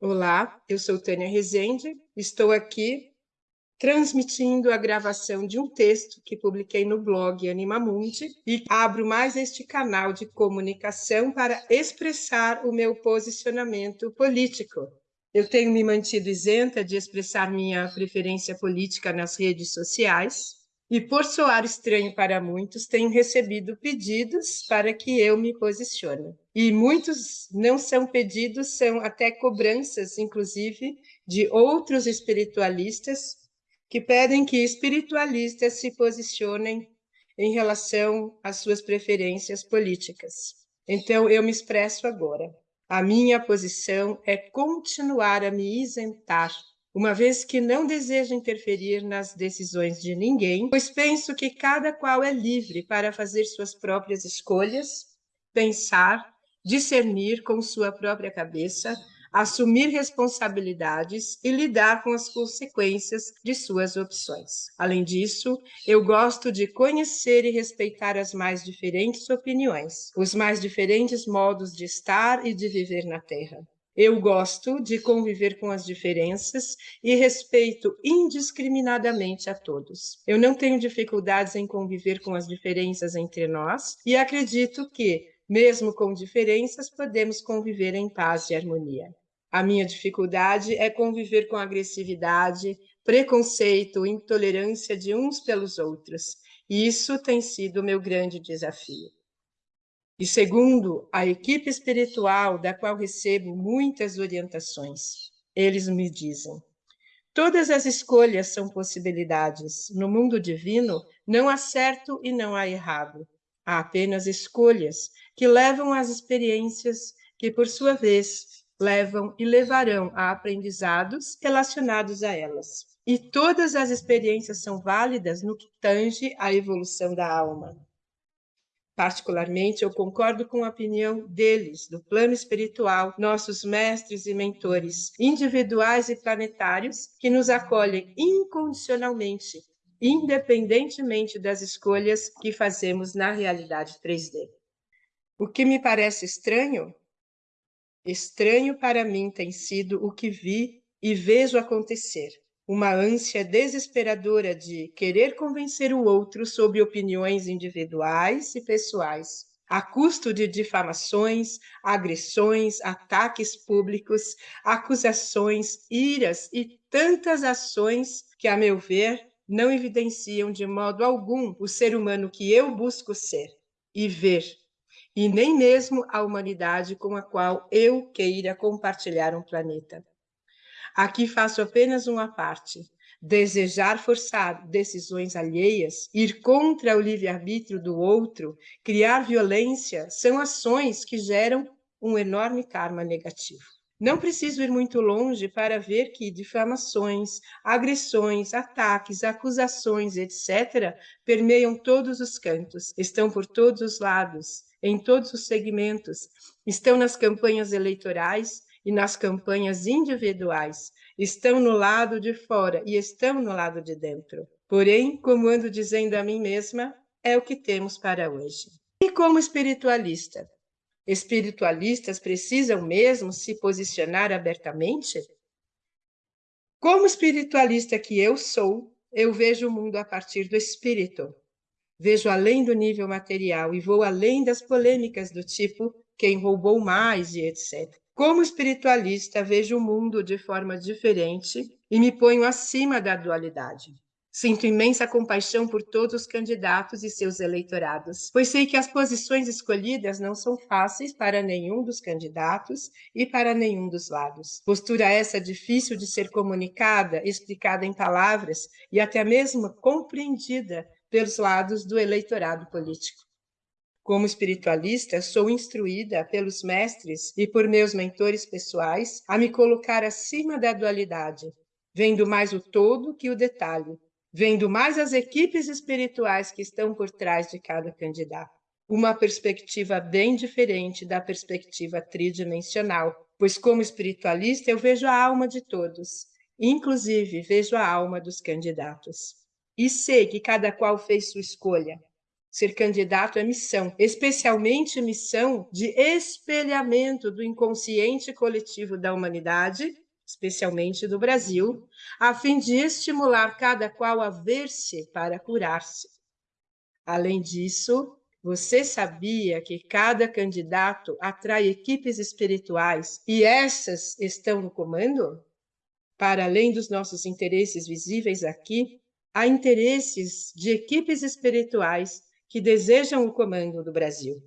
Olá, eu sou Tânia Rezende, estou aqui transmitindo a gravação de um texto que publiquei no blog Animamundi e abro mais este canal de comunicação para expressar o meu posicionamento político. Eu tenho me mantido isenta de expressar minha preferência política nas redes sociais, e por soar estranho para muitos, tenho recebido pedidos para que eu me posicione. E muitos não são pedidos, são até cobranças, inclusive, de outros espiritualistas que pedem que espiritualistas se posicionem em relação às suas preferências políticas. Então, eu me expresso agora. A minha posição é continuar a me isentar uma vez que não desejo interferir nas decisões de ninguém, pois penso que cada qual é livre para fazer suas próprias escolhas, pensar, discernir com sua própria cabeça, assumir responsabilidades e lidar com as consequências de suas opções. Além disso, eu gosto de conhecer e respeitar as mais diferentes opiniões, os mais diferentes modos de estar e de viver na Terra. Eu gosto de conviver com as diferenças e respeito indiscriminadamente a todos. Eu não tenho dificuldades em conviver com as diferenças entre nós e acredito que, mesmo com diferenças, podemos conviver em paz e harmonia. A minha dificuldade é conviver com agressividade, preconceito, intolerância de uns pelos outros. E isso tem sido o meu grande desafio. E segundo a equipe espiritual, da qual recebo muitas orientações, eles me dizem: todas as escolhas são possibilidades. No mundo divino, não há certo e não há errado. Há apenas escolhas que levam às experiências que, por sua vez, levam e levarão a aprendizados relacionados a elas. E todas as experiências são válidas no que tange à evolução da alma. Particularmente, eu concordo com a opinião deles, do plano espiritual, nossos mestres e mentores, individuais e planetários, que nos acolhem incondicionalmente, independentemente das escolhas que fazemos na realidade 3D. O que me parece estranho? Estranho para mim tem sido o que vi e vejo acontecer uma ânsia desesperadora de querer convencer o outro sobre opiniões individuais e pessoais, a custo de difamações, agressões, ataques públicos, acusações, iras e tantas ações que, a meu ver, não evidenciam de modo algum o ser humano que eu busco ser e ver, e nem mesmo a humanidade com a qual eu queira compartilhar um planeta. Aqui faço apenas uma parte. Desejar forçar decisões alheias, ir contra o livre-arbítrio do outro, criar violência, são ações que geram um enorme karma negativo. Não preciso ir muito longe para ver que difamações, agressões, ataques, acusações, etc., permeiam todos os cantos, estão por todos os lados, em todos os segmentos, estão nas campanhas eleitorais, e nas campanhas individuais, estão no lado de fora e estão no lado de dentro. Porém, como ando dizendo a mim mesma, é o que temos para hoje. E como espiritualista? Espiritualistas precisam mesmo se posicionar abertamente? Como espiritualista que eu sou, eu vejo o mundo a partir do espírito. Vejo além do nível material e vou além das polêmicas do tipo quem roubou mais e etc. Como espiritualista, vejo o mundo de forma diferente e me ponho acima da dualidade. Sinto imensa compaixão por todos os candidatos e seus eleitorados, pois sei que as posições escolhidas não são fáceis para nenhum dos candidatos e para nenhum dos lados. Postura essa difícil de ser comunicada, explicada em palavras e até mesmo compreendida pelos lados do eleitorado político. Como espiritualista, sou instruída pelos mestres e por meus mentores pessoais a me colocar acima da dualidade, vendo mais o todo que o detalhe, vendo mais as equipes espirituais que estão por trás de cada candidato. Uma perspectiva bem diferente da perspectiva tridimensional, pois, como espiritualista, eu vejo a alma de todos, inclusive vejo a alma dos candidatos. E sei que cada qual fez sua escolha, Ser candidato é missão, especialmente missão de espelhamento do inconsciente coletivo da humanidade, especialmente do Brasil, a fim de estimular cada qual a ver-se para curar-se. Além disso, você sabia que cada candidato atrai equipes espirituais e essas estão no comando? Para além dos nossos interesses visíveis aqui, há interesses de equipes espirituais que desejam o comando do Brasil.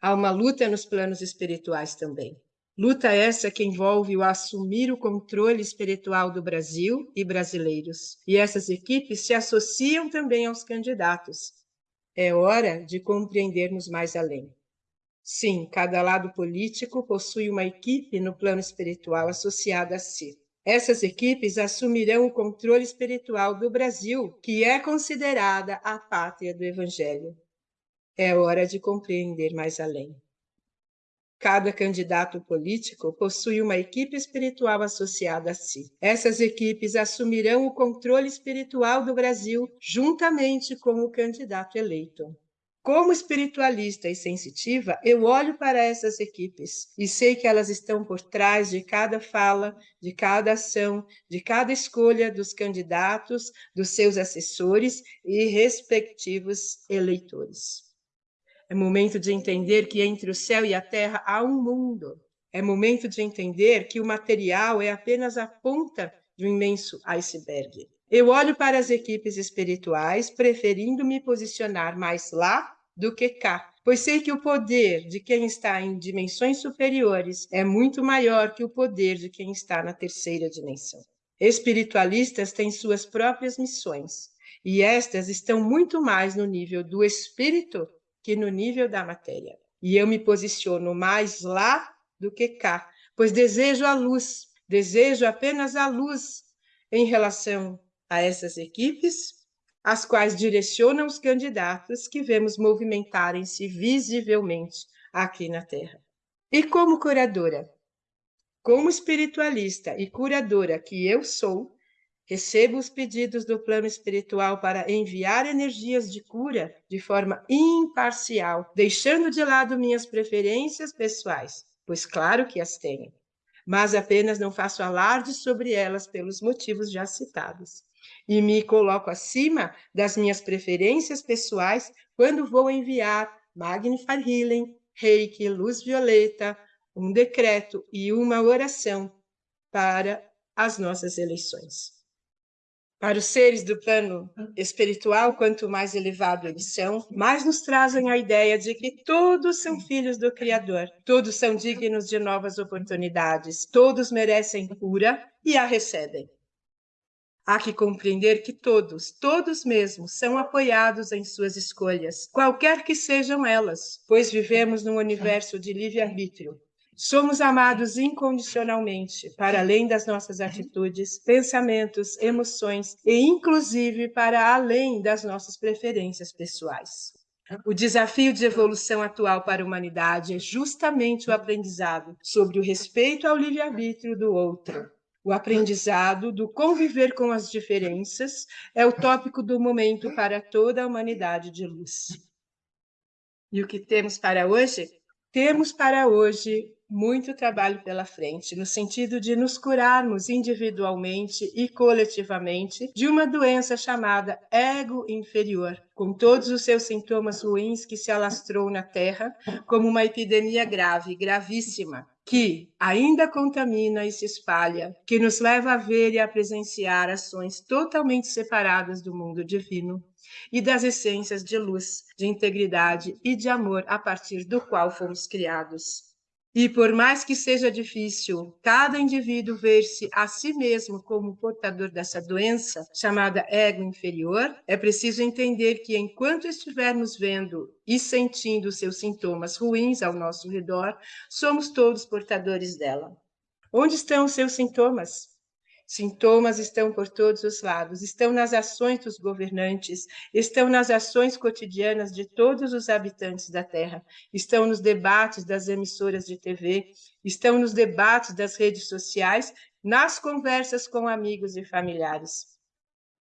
Há uma luta nos planos espirituais também. Luta essa que envolve o assumir o controle espiritual do Brasil e brasileiros. E essas equipes se associam também aos candidatos. É hora de compreendermos mais além. Sim, cada lado político possui uma equipe no plano espiritual associada a si. Essas equipes assumirão o controle espiritual do Brasil, que é considerada a pátria do Evangelho. É hora de compreender mais além. Cada candidato político possui uma equipe espiritual associada a si. Essas equipes assumirão o controle espiritual do Brasil juntamente com o candidato eleito. Como espiritualista e sensitiva, eu olho para essas equipes e sei que elas estão por trás de cada fala, de cada ação, de cada escolha dos candidatos, dos seus assessores e respectivos eleitores. É momento de entender que entre o céu e a terra há um mundo. É momento de entender que o material é apenas a ponta de um imenso iceberg. Eu olho para as equipes espirituais, preferindo me posicionar mais lá do que cá, pois sei que o poder de quem está em dimensões superiores é muito maior que o poder de quem está na terceira dimensão. Espiritualistas têm suas próprias missões, e estas estão muito mais no nível do espírito que no nível da matéria. E eu me posiciono mais lá do que cá, pois desejo a luz, desejo apenas a luz em relação a essas equipes as quais direcionam os candidatos que vemos movimentarem-se visivelmente aqui na Terra. E como curadora, como espiritualista e curadora que eu sou, recebo os pedidos do plano espiritual para enviar energias de cura de forma imparcial, deixando de lado minhas preferências pessoais, pois claro que as tenho, mas apenas não faço alarde sobre elas pelos motivos já citados e me coloco acima das minhas preferências pessoais quando vou enviar Magnify Healing, Reiki, Luz Violeta, um decreto e uma oração para as nossas eleições. Para os seres do plano espiritual, quanto mais elevado eles são, mais nos trazem a ideia de que todos são filhos do Criador, todos são dignos de novas oportunidades, todos merecem cura e a recebem. Há que compreender que todos, todos mesmos, são apoiados em suas escolhas, qualquer que sejam elas, pois vivemos num universo de livre-arbítrio. Somos amados incondicionalmente, para além das nossas atitudes, pensamentos, emoções e, inclusive, para além das nossas preferências pessoais. O desafio de evolução atual para a humanidade é justamente o aprendizado sobre o respeito ao livre-arbítrio do outro, o aprendizado do conviver com as diferenças é o tópico do momento para toda a humanidade de luz. E o que temos para hoje? Temos para hoje muito trabalho pela frente, no sentido de nos curarmos individualmente e coletivamente de uma doença chamada ego inferior, com todos os seus sintomas ruins que se alastrou na Terra como uma epidemia grave, gravíssima, que ainda contamina e se espalha, que nos leva a ver e a presenciar ações totalmente separadas do mundo divino e das essências de luz, de integridade e de amor a partir do qual fomos criados. E por mais que seja difícil cada indivíduo ver-se a si mesmo como portador dessa doença, chamada ego inferior, é preciso entender que enquanto estivermos vendo e sentindo seus sintomas ruins ao nosso redor, somos todos portadores dela. Onde estão os seus sintomas? Sintomas estão por todos os lados, estão nas ações dos governantes, estão nas ações cotidianas de todos os habitantes da Terra, estão nos debates das emissoras de TV, estão nos debates das redes sociais, nas conversas com amigos e familiares.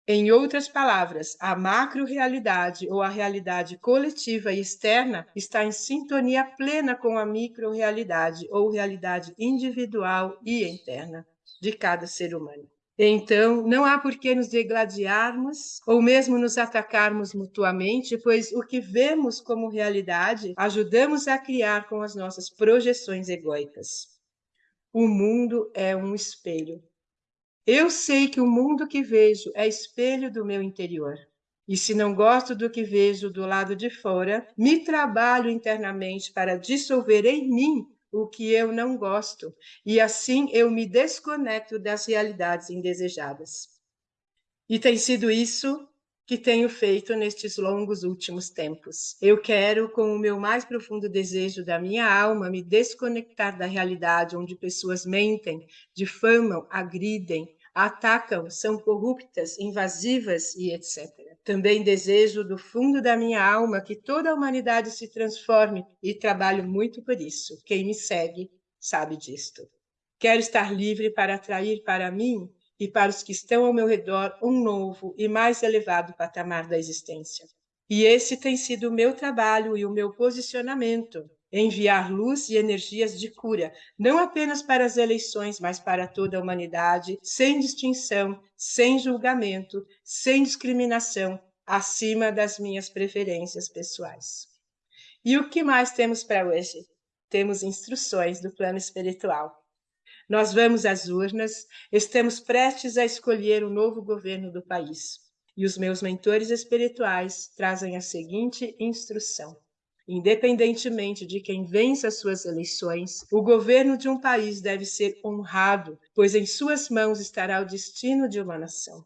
Em outras palavras, a macro-realidade ou a realidade coletiva e externa está em sintonia plena com a micro-realidade ou realidade individual e interna de cada ser humano. Então, não há por que nos degladiarmos ou mesmo nos atacarmos mutuamente, pois o que vemos como realidade ajudamos a criar com as nossas projeções egóicas. O mundo é um espelho eu sei que o mundo que vejo é espelho do meu interior. E se não gosto do que vejo do lado de fora, me trabalho internamente para dissolver em mim o que eu não gosto, e assim eu me desconecto das realidades indesejadas. E tem sido isso que tenho feito nestes longos últimos tempos. Eu quero, com o meu mais profundo desejo da minha alma, me desconectar da realidade onde pessoas mentem, difamam, agridem, atacam, são corruptas, invasivas e etc. Também desejo do fundo da minha alma que toda a humanidade se transforme e trabalho muito por isso. Quem me segue sabe disto. Quero estar livre para atrair para mim e para os que estão ao meu redor um novo e mais elevado patamar da existência. E esse tem sido o meu trabalho e o meu posicionamento enviar luz e energias de cura, não apenas para as eleições, mas para toda a humanidade, sem distinção, sem julgamento, sem discriminação, acima das minhas preferências pessoais. E o que mais temos para hoje? Temos instruções do plano espiritual. Nós vamos às urnas, estamos prestes a escolher o novo governo do país. E os meus mentores espirituais trazem a seguinte instrução: Independentemente de quem vence as suas eleições, o governo de um país deve ser honrado, pois em suas mãos estará o destino de uma nação.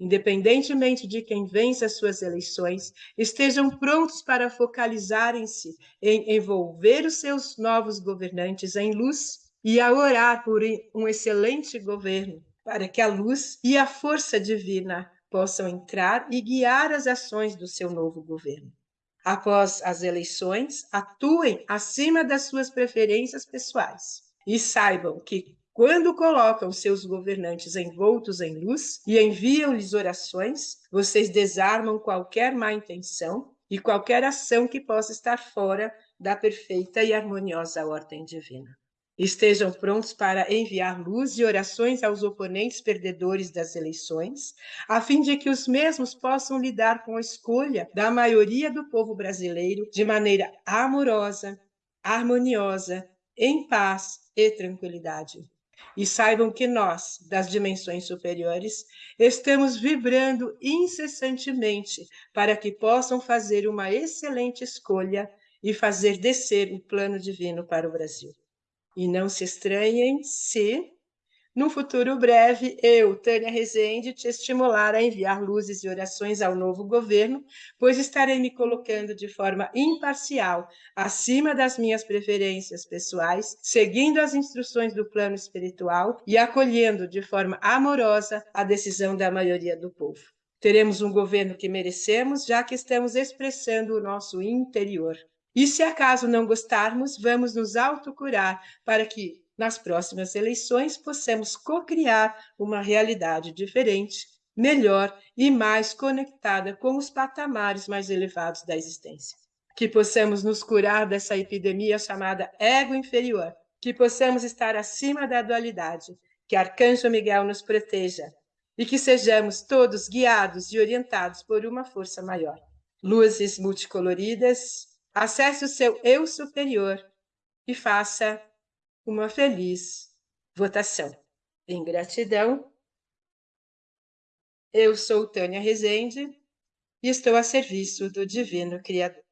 Independentemente de quem vence as suas eleições, estejam prontos para focalizarem-se em envolver os seus novos governantes em luz e a orar por um excelente governo, para que a luz e a força divina possam entrar e guiar as ações do seu novo governo após as eleições, atuem acima das suas preferências pessoais e saibam que quando colocam seus governantes envoltos em luz e enviam-lhes orações, vocês desarmam qualquer má intenção e qualquer ação que possa estar fora da perfeita e harmoniosa ordem divina. Estejam prontos para enviar luz e orações aos oponentes perdedores das eleições, a fim de que os mesmos possam lidar com a escolha da maioria do povo brasileiro de maneira amorosa, harmoniosa, em paz e tranquilidade. E saibam que nós, das dimensões superiores, estamos vibrando incessantemente para que possam fazer uma excelente escolha e fazer descer o plano divino para o Brasil. E não se estranhem se, num futuro breve, eu, Tânia Rezende, te estimular a enviar luzes e orações ao novo governo, pois estarei me colocando de forma imparcial, acima das minhas preferências pessoais, seguindo as instruções do plano espiritual e acolhendo de forma amorosa a decisão da maioria do povo. Teremos um governo que merecemos, já que estamos expressando o nosso interior. E se acaso não gostarmos, vamos nos autocurar para que nas próximas eleições possamos co-criar uma realidade diferente, melhor e mais conectada com os patamares mais elevados da existência. Que possamos nos curar dessa epidemia chamada ego inferior, que possamos estar acima da dualidade, que Arcanjo Miguel nos proteja e que sejamos todos guiados e orientados por uma força maior. Luzes multicoloridas, Acesse o seu eu superior e faça uma feliz votação. Em gratidão, eu sou Tânia Rezende e estou a serviço do Divino Criador.